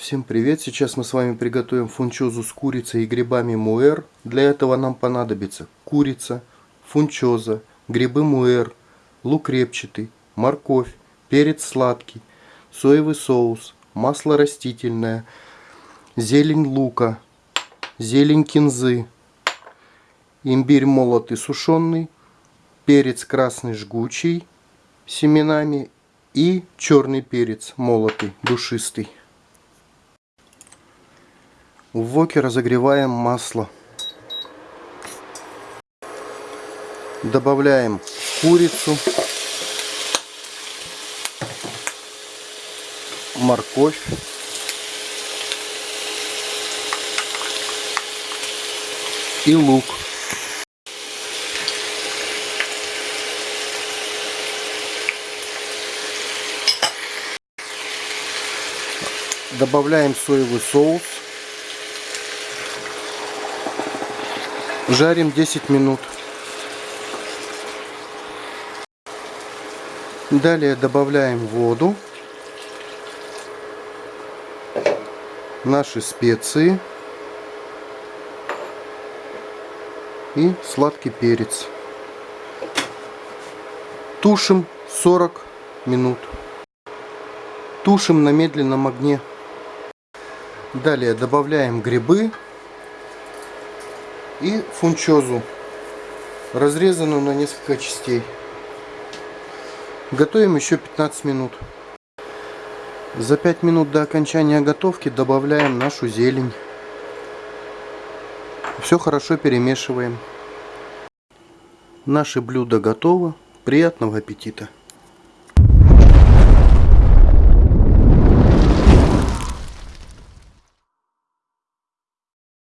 Всем привет! Сейчас мы с вами приготовим фунчозу с курицей и грибами муэр. Для этого нам понадобится курица, фунчоза, грибы муэр, лук репчатый, морковь, перец сладкий, соевый соус, масло растительное, зелень лука, зелень кинзы, имбирь молотый сушеный, перец красный жгучий семенами и черный перец молотый душистый. В воке разогреваем масло. Добавляем курицу, морковь, и лук. Добавляем соевый соус. Жарим 10 минут. Далее добавляем воду, наши специи и сладкий перец. Тушим 40 минут. Тушим на медленном огне. Далее добавляем грибы и фунчозу, разрезанную на несколько частей. Готовим еще 15 минут. За 5 минут до окончания готовки добавляем нашу зелень. Все хорошо перемешиваем. Наше блюдо готово. Приятного аппетита!